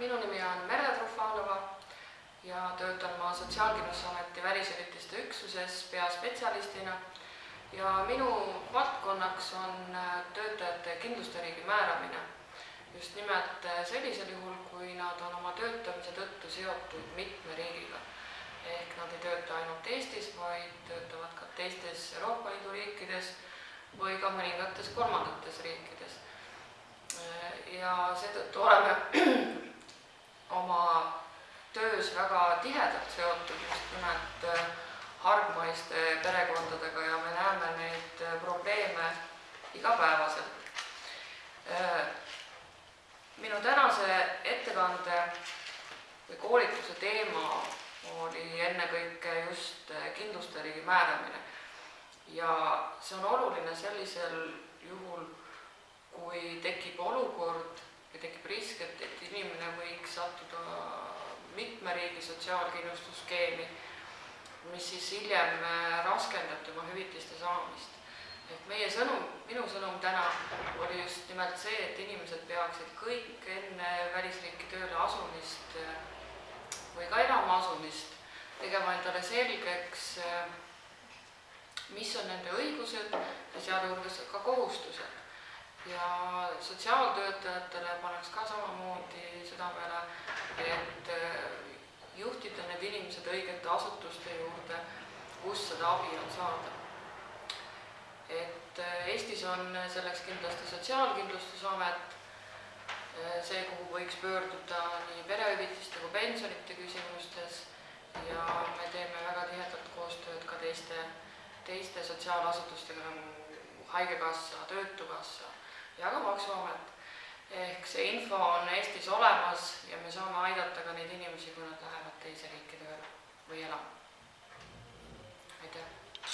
minu nimi on Merle Trufanova ja töötan ma Sotsiaalkindlustusameti välishüvitiste üksuses peaspetsialistina ja minu valdkonnaks on äh, töötajate kindlustusriigi määramine. just nimelt äh, sellisel juhul, kui nad on oma töötamise tõttu seotud mitme riigiga. ehk nad ei tööta ainult Eestis, vaid töötavad ka teistes Euroopa Liidu riikides või ka mõningates kolmandates riikides. Äh, ja seetõttu oleme töös väga tihedalt seotud just nimelt äh, hargmaiste perekondadega ja me näeme neid äh, probleeme igapäevaselt. minu tänase ettekande või koolituse teema oli ennekõike just kindlustusriigi määramine. ja see on oluline sellisel juhul, kui tekib olukord ja tekib risk, et, et inimene võiks sattuda mitme riigi sotsiaalkindlustusskeemi, mis siis hiljem raskendab tema hüvitiste saamist. et meie sõnum, minu sõnum täna oli just nimelt see, et inimesed peaksid kõik enne välisriiki tööle asumist või ka elama asumist tegema endale selgeks, mis on nende õigused ja sealjuures ka kohustused ja sotsiaaltöötajatele pannakse ka samamoodi südamele, et need inimesed õigete asutuste juurde, kus seda abi on saada. et Eestis on selleks kindlasti Sotsiaalkindlustusamet, see, kuhu võiks pöörduda nii perehüvitiste kui pensionite küsimustes ja me teeme väga tihedat koostööd ka teiste, teiste sotsiaalasutustega nagu Haigekassa, Töötukassa ja ka Maksuamet. ehk see info on Eestis olemas ja me saame aidata ka neid inimesi, kui nad